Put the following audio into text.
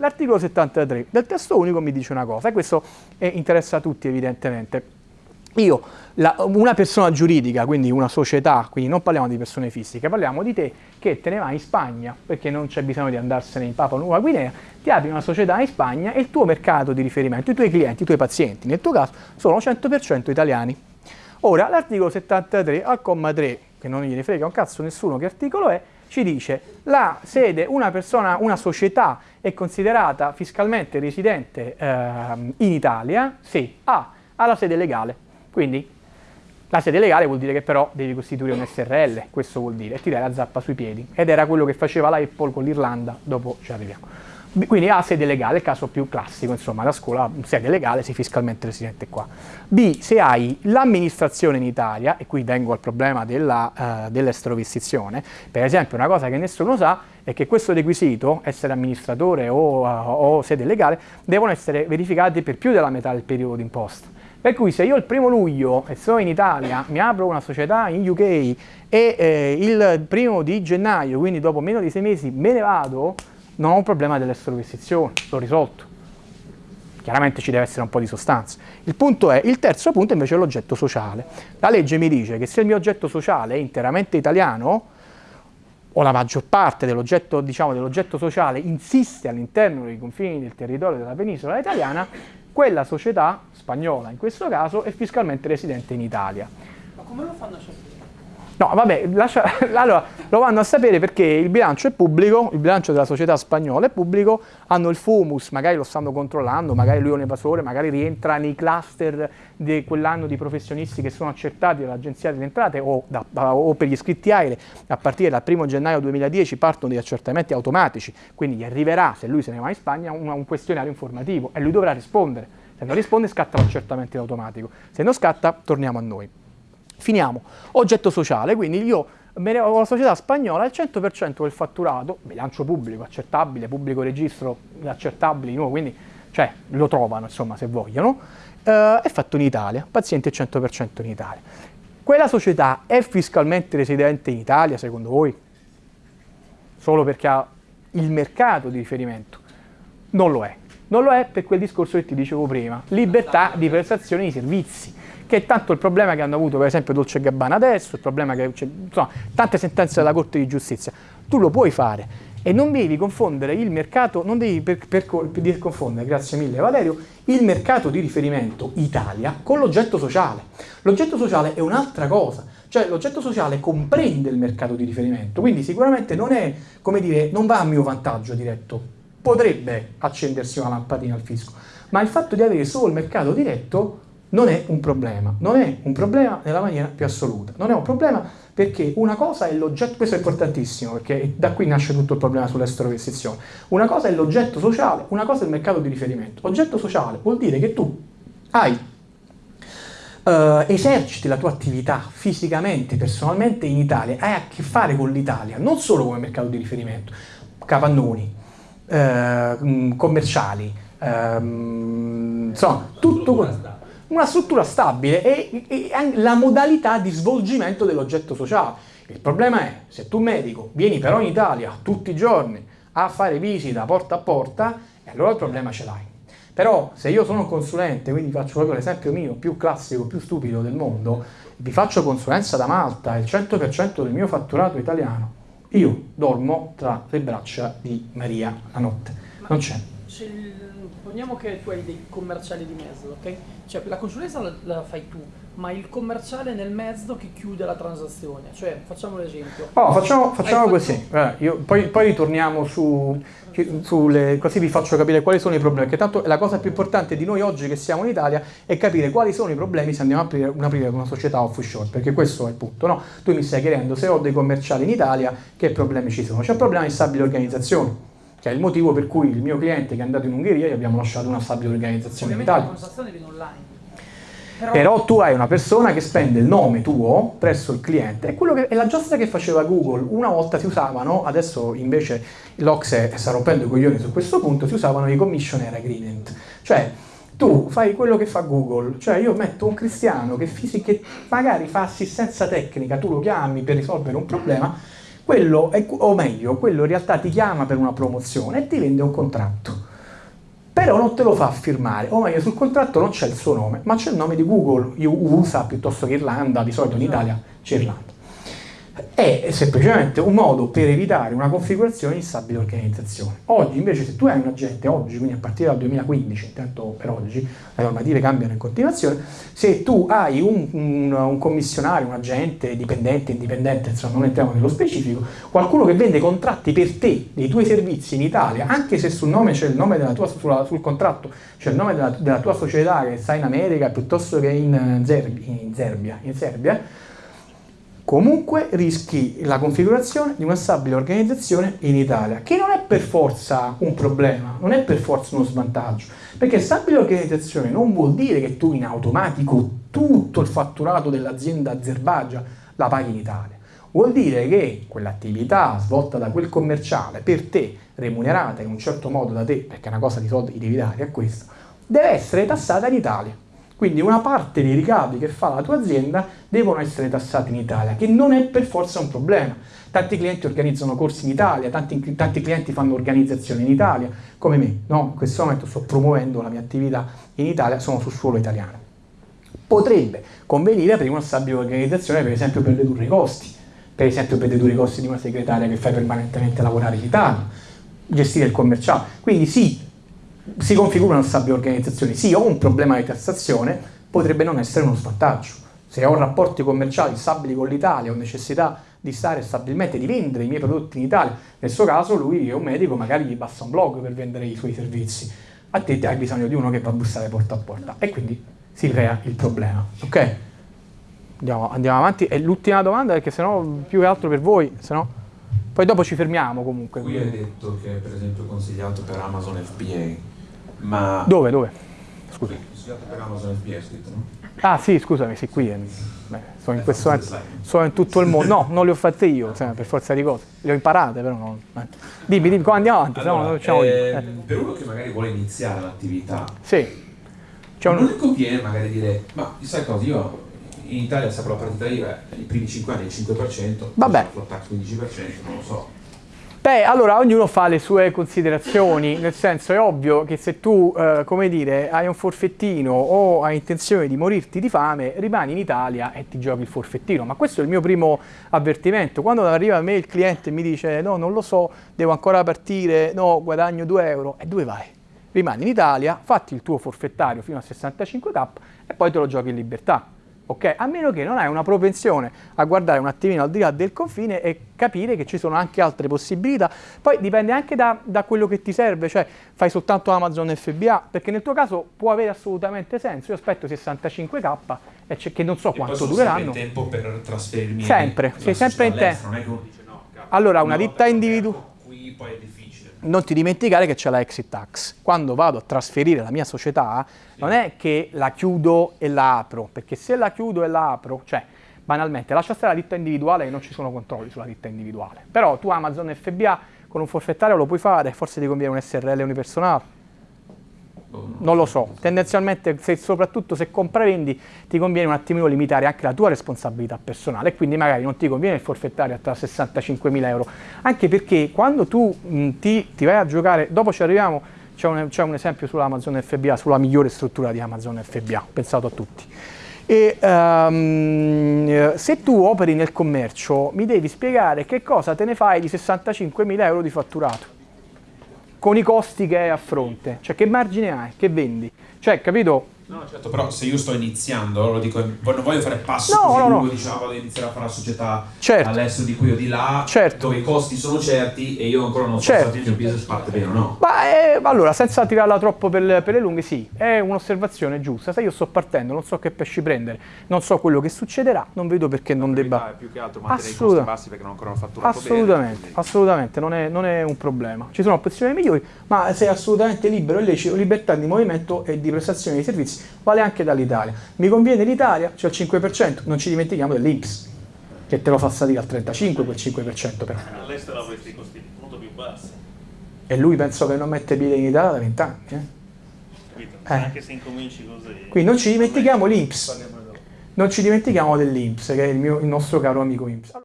l'articolo 73 del testo unico mi dice una cosa, e questo interessa a tutti evidentemente. Io, la, una persona giuridica, quindi una società, quindi non parliamo di persone fisiche, parliamo di te che te ne vai in Spagna, perché non c'è bisogno di andarsene in Papua Nuova Guinea, ti apri una società in Spagna e il tuo mercato di riferimento, i tuoi clienti, i tuoi pazienti, nel tuo caso, sono 100% italiani. Ora, l'articolo 73 al comma 3, che non gliene frega un cazzo nessuno che articolo è, ci dice la sede, una persona, una società è considerata fiscalmente residente eh, in Italia se ha, ha la sede legale quindi la sede legale vuol dire che però devi costituire un SRL, questo vuol dire, e ti dai la zappa sui piedi. Ed era quello che faceva la Apple con l'Irlanda, dopo ci arriviamo. Quindi A, sede legale, il caso più classico, insomma, la scuola, sede legale, sei fiscalmente residente qua. B, se hai l'amministrazione in Italia, e qui vengo al problema della, uh, dell'esterovistizione, per esempio una cosa che nessuno sa è che questo requisito, essere amministratore o, uh, o sede legale, devono essere verificati per più della metà del periodo d'imposta. Per cui se io il primo luglio e sono in Italia, mi apro una società in UK e eh, il primo di gennaio, quindi dopo meno di sei mesi, me ne vado, non ho un problema dell'estroversione, l'ho risolto. Chiaramente ci deve essere un po' di sostanza. Il punto è, il terzo punto invece è l'oggetto sociale. La legge mi dice che se il mio oggetto sociale è interamente italiano, o la maggior parte dell'oggetto diciamo, dell sociale insiste all'interno dei confini del territorio della penisola italiana, quella società spagnola in questo caso è fiscalmente residente in Italia. Ma come lo fanno a? No, vabbè, lascia, allora, lo vanno a sapere perché il bilancio è pubblico, il bilancio della società spagnola è pubblico, hanno il FUMUS, magari lo stanno controllando, magari lui è un evasore, magari rientra nei cluster di quell'anno di professionisti che sono accertati dall'Agenzia delle Entrate o, da, o, per gli iscritti AIRE, a partire dal 1 gennaio 2010 partono degli accertamenti automatici, quindi gli arriverà, se lui se ne va in Spagna, un, un questionario informativo e lui dovrà rispondere. Se non risponde scatta l'accertamento in automatico, se non scatta torniamo a noi. Finiamo. Oggetto sociale, quindi io ho la società spagnola il 100% del fatturato, bilancio pubblico, accettabile, pubblico registro, accettabili, no, quindi cioè, lo trovano insomma se vogliono, eh, è fatto in Italia, paziente 100% in Italia. Quella società è fiscalmente residente in Italia secondo voi? Solo perché ha il mercato di riferimento? Non lo è. Non lo è per quel discorso che ti dicevo prima, libertà di prestazione di servizi che è tanto il problema che hanno avuto per esempio Dolce Gabbana adesso, il problema che c'è, insomma, tante sentenze della Corte di Giustizia. Tu lo puoi fare e non devi confondere il mercato, non devi per, per, per confondere, grazie mille Valerio, il mercato di riferimento Italia con l'oggetto sociale. L'oggetto sociale è un'altra cosa, cioè l'oggetto sociale comprende il mercato di riferimento, quindi sicuramente non è, come dire, non va a mio vantaggio diretto, potrebbe accendersi una lampadina al fisco, ma il fatto di avere solo il mercato diretto non è un problema, non è un problema nella maniera più assoluta, non è un problema perché una cosa è l'oggetto, questo è importantissimo perché da qui nasce tutto il problema sull'estero-restrizione, una cosa è l'oggetto sociale, una cosa è il mercato di riferimento. Oggetto sociale vuol dire che tu hai, uh, eserciti la tua attività fisicamente, personalmente in Italia, hai a che fare con l'Italia, non solo come mercato di riferimento, capannoni, uh, commerciali, uh, insomma, tutto quello una struttura stabile e, e la modalità di svolgimento dell'oggetto sociale. Il problema è, se tu medico vieni però in Italia tutti i giorni a fare visita porta a porta, e allora il problema ce l'hai. Però se io sono un consulente, quindi faccio proprio l'esempio mio più classico, più stupido del mondo, vi faccio consulenza da Malta, il 100% del mio fatturato italiano, io dormo tra le braccia di Maria la notte. Non c'è supponiamo che tu hai dei commerciali di mezzo, ok? Cioè la consulenza la, la, fai tu, ma il commerciale nel mezzo che chiude la transazione, cioè facciamo l'esempio. Oh, facciamo, facciamo così, eh, io, poi, poi, ritorniamo su, sulle, così vi faccio capire quali sono i problemi, perché tanto la cosa più importante di noi oggi che siamo in Italia è capire quali sono i problemi se andiamo a aprire, una, aprire una società offshore, perché questo è il punto, no? Tu mi stai chiedendo se ho dei commerciali in Italia, che problemi ci sono? C'è un problema di stabile organizzazione che è il motivo per cui il mio cliente che è andato in Ungheria gli abbiamo lasciato una stabile organizzazione in Italia. Però... Però... tu hai una persona che spende il nome tuo presso il cliente, è, quello che, è la giostra che faceva Google, una volta si usavano, adesso invece l'Ocse sta rompendo i coglioni su questo punto, si usavano i commissioner agreement, cioè tu fai quello che fa Google, cioè io metto un cristiano che, che magari fa assistenza tecnica, tu lo chiami per risolvere un problema, quello, è, o meglio, quello in realtà ti chiama per una promozione e ti vende un contratto. però non te lo fa firmare, o meglio sul contratto non c'è il suo nome, ma c'è il nome di Google, USA piuttosto che Irlanda, di solito in Italia c'è Irlanda. È semplicemente un modo per evitare una configurazione di stabile organizzazione. Oggi invece se tu hai un agente, oggi, quindi a partire dal 2015, intanto per oggi, le normative cambiano in continuazione, se tu hai un, un, un commissionario, un agente, dipendente, indipendente, insomma non entriamo nello specifico, qualcuno che vende contratti per te, dei tuoi servizi in Italia, anche se sul nome il nome della tua, sulla, sul contratto c'è il nome della, della, tua società che sta in America piuttosto che in, Zerbi, in Serbia, in Serbia comunque rischi la configurazione di una stabile organizzazione in Italia, che non è per forza un problema, non è per forza uno svantaggio, perché stabile organizzazione non vuol dire che tu in automatico tutto il fatturato dell'azienda Azerbaijan la paghi in Italia. Vuol dire che quell'attività svolta da quel commerciale per te, remunerata in un certo modo da te, perché una cosa di soldi devi dare a questo, deve essere tassata in Italia. Quindi una parte dei ricavi che fa la tua azienda devono essere tassati in Italia, che non è per forza un problema. Tanti clienti organizzano corsi in Italia, tanti, tanti clienti fanno organizzazioni in Italia, come me. No? In questo momento sto promuovendo la mia attività in Italia, sono sul suolo italiano. Potrebbe convenire aprire una stabile organizzazione, per esempio per ridurre i costi, per esempio per ridurre i costi di una segretaria che fai permanentemente lavorare in Italia, gestire il commerciale. Quindi sì, si configurano stabili organizzazioni. Sì, ho un problema di tassazione, potrebbe non essere uno svantaggio. Se ho rapporti commerciali stabili con l'Italia, ho necessità di stare stabilmente, di vendere i miei prodotti in Italia, nel suo caso lui è un medico, magari gli basta un blog per vendere i suoi servizi. A te hai bisogno di uno che va a bussare porta a porta e quindi si crea il problema. Ok? Andiamo, andiamo avanti. E l'ultima domanda, perché sennò più che altro per voi, sennò... poi dopo ci fermiamo comunque. Qui hai detto che è per esempio consigliato per Amazon FBA. Ma... Dove, dove? Scusa. per Amazon FBA scritto, no? Ah sì, scusami, sì, qui. Beh, sono, in questo, sono in tutto il mondo. No, non le ho fatte io, cioè, per forza di cose. Le ho imparate, però non... Eh. Dimmi, dimmi, come andiamo avanti, allora, no, eh, eh. Per uno che magari vuole iniziare l'attività, sì. Cioè, non conviene magari dire, ma sai cosa, io in Italia sapro la partita IVA, i primi 5 anni il 5%, Vabbè. il tax 15%, non lo so Beh, allora ognuno fa le sue considerazioni, nel senso è ovvio che se tu, eh, come dire, hai un forfettino o hai intenzione di morirti di fame, rimani in Italia e ti giochi il forfettino, ma questo è il mio primo avvertimento. Quando arriva a me il cliente e mi dice no, non lo so, devo ancora partire, no, guadagno 2 euro, e dove vai? Rimani in Italia, fatti il tuo forfettario fino a 65k e poi te lo giochi in libertà ok? A meno che non hai una propensione a guardare un attimino al di là del confine e capire che ci sono anche altre possibilità. Poi dipende anche da, da quello che ti serve, cioè fai soltanto Amazon FBA, perché nel tuo caso può avere assolutamente senso. Io aspetto 65k e c'è che non so e quanto dureranno. Hai tempo per trasferirmi? Sempre, sei sempre in tempo. No, allora, una ditta individuale. Qui poi è difficile non ti dimenticare che c'è la exit tax. Quando vado a trasferire la mia società, sì. non è che la chiudo e la apro, perché se la chiudo e la apro, cioè banalmente lascia stare la ditta individuale e non ci sono controlli sulla ditta individuale. Però tu Amazon FBA con un forfettario lo puoi fare, forse ti conviene un SRL unipersonale non lo so, tendenzialmente se, soprattutto se compravendi ti conviene un attimino limitare anche la tua responsabilità personale e quindi magari non ti conviene il forfettario a 65.000 euro, anche perché quando tu mh, ti, ti, vai a giocare, dopo ci arriviamo, c'è un, un, esempio sull'Amazon FBA, sulla migliore struttura di Amazon FBA, pensato a tutti. E, um, se tu operi nel commercio mi devi spiegare che cosa te ne fai di 65.000 euro di fatturato con i costi che hai a fronte, cioè che margine hai, che vendi, cioè capito? No, certo, però se io sto iniziando, lo dico, non voglio fare passo no, così no, lungo, no. diciamo, vado a iniziare a fare la società certo. all'estero di qui o di là, certo. dove i costi sono certi e io ancora non so certo. se il mio business parte bene o no. Ma eh, allora, senza tirarla troppo per, per, le lunghe, sì, è un'osservazione giusta. Se io sto partendo, non so che pesci prendere, non so quello che succederà, non vedo perché non debba... È più che altro mantenere Assoluta. i costi bassi perché non ancora ho fatto Assolutamente, bene, assolutamente, non è, non è un problema. Ci sono opzioni migliori, ma sei assolutamente libero e lecito, libertà di movimento e di prestazione di servizi, vale anche dall'Italia. Mi conviene l'Italia, c'è cioè il 5%, non ci dimentichiamo dell'Inps, che te lo fa salire al 35% quel 5% però. All'estero avresti costi molto più bassi. E lui penso che non mette piede in Italia da 20 anni. Eh? Eh. Anche se incominci così. Quindi non ci dimentichiamo l'Inps. Non ci dimentichiamo dell'Inps, che è il, mio, il nostro caro amico Inps.